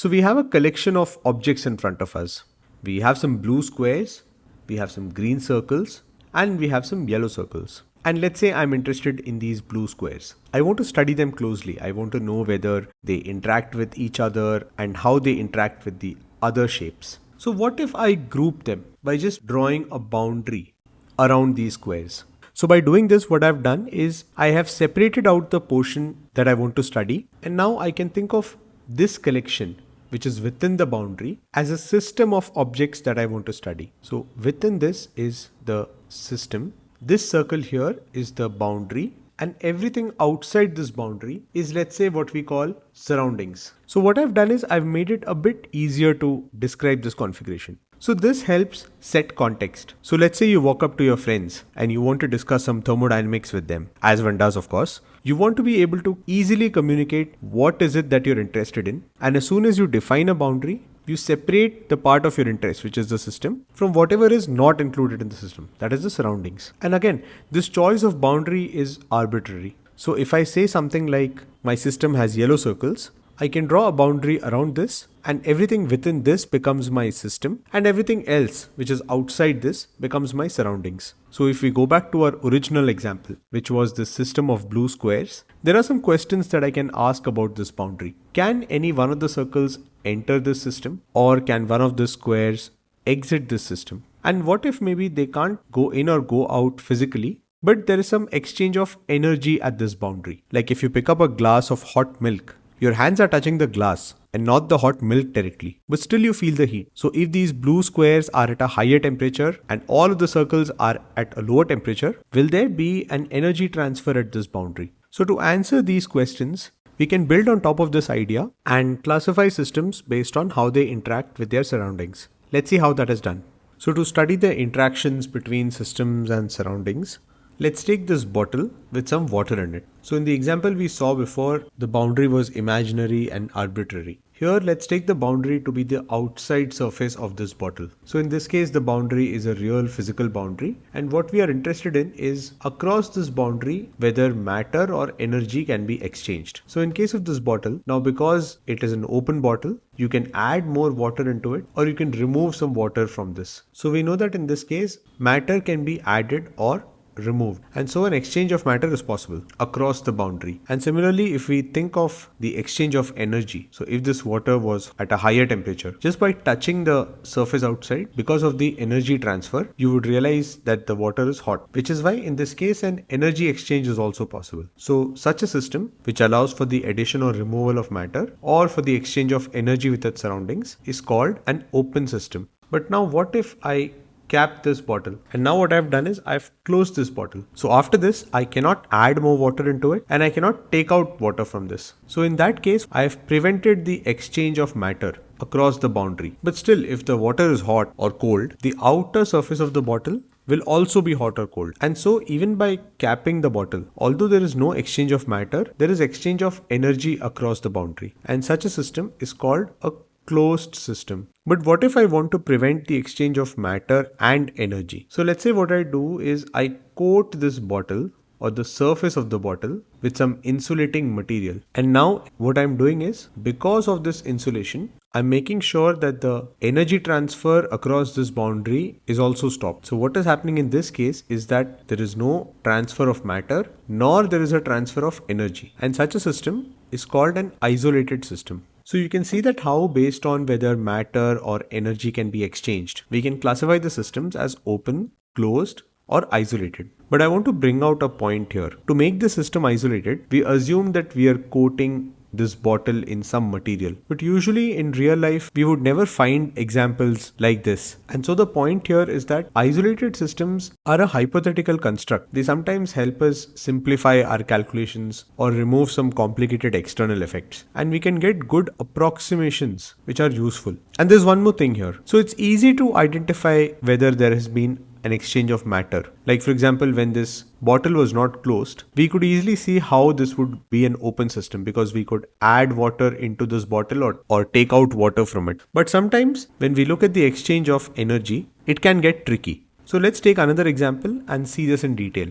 So we have a collection of objects in front of us. We have some blue squares, we have some green circles, and we have some yellow circles. And let's say I'm interested in these blue squares. I want to study them closely. I want to know whether they interact with each other and how they interact with the other shapes. So what if I group them by just drawing a boundary around these squares? So by doing this, what I've done is I have separated out the portion that I want to study. And now I can think of this collection which is within the boundary as a system of objects that I want to study. So within this is the system. This circle here is the boundary and everything outside this boundary is let's say what we call surroundings. So what I've done is I've made it a bit easier to describe this configuration. So this helps set context. So let's say you walk up to your friends and you want to discuss some thermodynamics with them, as one does of course. You want to be able to easily communicate what is it that you're interested in. And as soon as you define a boundary, you separate the part of your interest, which is the system, from whatever is not included in the system, that is the surroundings. And again, this choice of boundary is arbitrary. So if I say something like my system has yellow circles, I can draw a boundary around this and everything within this becomes my system and everything else which is outside this becomes my surroundings. So if we go back to our original example, which was the system of blue squares, there are some questions that I can ask about this boundary. Can any one of the circles enter this system or can one of the squares exit this system? And what if maybe they can't go in or go out physically, but there is some exchange of energy at this boundary. Like if you pick up a glass of hot milk, your hands are touching the glass and not the hot milk directly, but still you feel the heat. So if these blue squares are at a higher temperature and all of the circles are at a lower temperature, will there be an energy transfer at this boundary? So to answer these questions, we can build on top of this idea and classify systems based on how they interact with their surroundings. Let's see how that is done. So to study the interactions between systems and surroundings, Let's take this bottle with some water in it. So in the example we saw before, the boundary was imaginary and arbitrary. Here, let's take the boundary to be the outside surface of this bottle. So in this case, the boundary is a real physical boundary. And what we are interested in is across this boundary, whether matter or energy can be exchanged. So in case of this bottle, now because it is an open bottle, you can add more water into it or you can remove some water from this. So we know that in this case, matter can be added or removed and so an exchange of matter is possible across the boundary. And similarly if we think of the exchange of energy so if this water was at a higher temperature just by touching the surface outside because of the energy transfer you would realize that the water is hot which is why in this case an energy exchange is also possible. So such a system which allows for the addition or removal of matter or for the exchange of energy with its surroundings is called an open system. But now what if I cap this bottle. And now what I've done is I've closed this bottle. So after this, I cannot add more water into it and I cannot take out water from this. So in that case, I've prevented the exchange of matter across the boundary. But still, if the water is hot or cold, the outer surface of the bottle will also be hot or cold. And so even by capping the bottle, although there is no exchange of matter, there is exchange of energy across the boundary. And such a system is called a closed system. But what if I want to prevent the exchange of matter and energy? So let's say what I do is I coat this bottle or the surface of the bottle with some insulating material. And now what I'm doing is because of this insulation, I'm making sure that the energy transfer across this boundary is also stopped. So what is happening in this case is that there is no transfer of matter nor there is a transfer of energy. And such a system is called an isolated system. So you can see that how based on whether matter or energy can be exchanged, we can classify the systems as open, closed or isolated. But I want to bring out a point here. To make the system isolated, we assume that we are coating this bottle in some material. But usually in real life, we would never find examples like this. And so the point here is that isolated systems are a hypothetical construct. They sometimes help us simplify our calculations or remove some complicated external effects. And we can get good approximations which are useful. And there's one more thing here. So it's easy to identify whether there has been an exchange of matter. Like for example, when this bottle was not closed, we could easily see how this would be an open system because we could add water into this bottle or, or take out water from it. But sometimes when we look at the exchange of energy, it can get tricky. So let's take another example and see this in detail.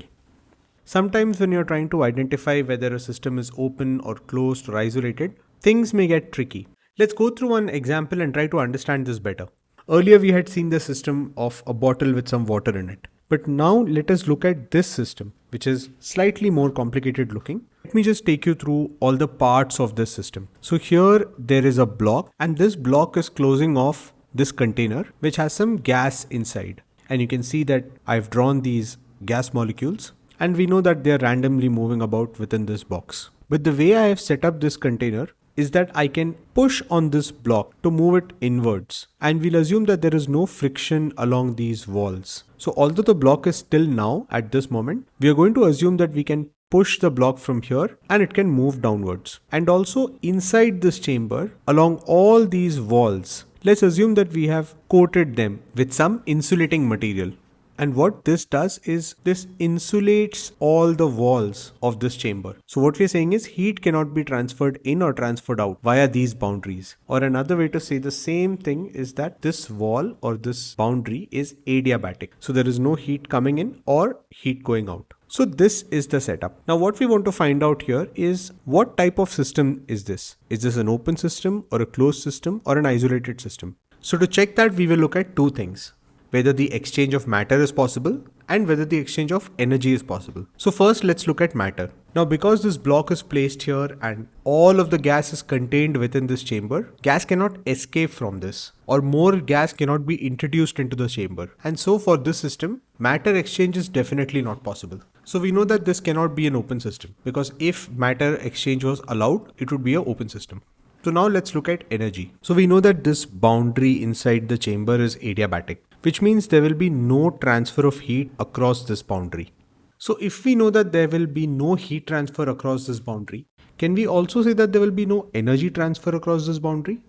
Sometimes when you're trying to identify whether a system is open or closed or isolated, things may get tricky. Let's go through one example and try to understand this better. Earlier we had seen the system of a bottle with some water in it. But now let us look at this system, which is slightly more complicated looking. Let me just take you through all the parts of this system. So here there is a block and this block is closing off this container, which has some gas inside. And you can see that I've drawn these gas molecules and we know that they're randomly moving about within this box. But the way I have set up this container is that I can push on this block to move it inwards and we'll assume that there is no friction along these walls. So although the block is still now at this moment, we are going to assume that we can push the block from here and it can move downwards. And also inside this chamber along all these walls, let's assume that we have coated them with some insulating material. And what this does is this insulates all the walls of this chamber. So what we're saying is heat cannot be transferred in or transferred out via these boundaries. Or another way to say the same thing is that this wall or this boundary is adiabatic. So there is no heat coming in or heat going out. So this is the setup. Now what we want to find out here is what type of system is this? Is this an open system or a closed system or an isolated system? So to check that we will look at two things whether the exchange of matter is possible and whether the exchange of energy is possible. So first let's look at matter. Now because this block is placed here and all of the gas is contained within this chamber, gas cannot escape from this or more gas cannot be introduced into the chamber. And so for this system, matter exchange is definitely not possible. So we know that this cannot be an open system because if matter exchange was allowed, it would be an open system. So now let's look at energy. So we know that this boundary inside the chamber is adiabatic which means there will be no transfer of heat across this boundary. So if we know that there will be no heat transfer across this boundary, can we also say that there will be no energy transfer across this boundary?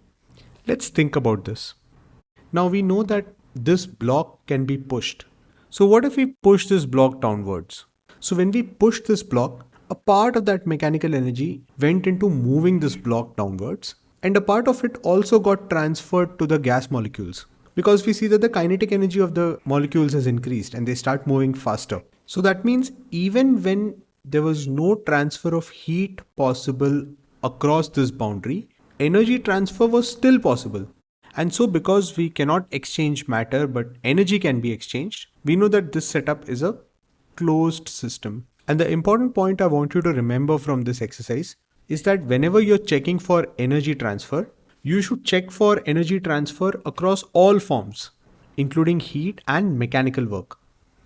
Let's think about this. Now we know that this block can be pushed. So what if we push this block downwards? So when we push this block, a part of that mechanical energy went into moving this block downwards and a part of it also got transferred to the gas molecules because we see that the kinetic energy of the molecules has increased and they start moving faster. So that means even when there was no transfer of heat possible across this boundary, energy transfer was still possible. And so because we cannot exchange matter but energy can be exchanged, we know that this setup is a closed system. And the important point I want you to remember from this exercise is that whenever you're checking for energy transfer, you should check for energy transfer across all forms, including heat and mechanical work.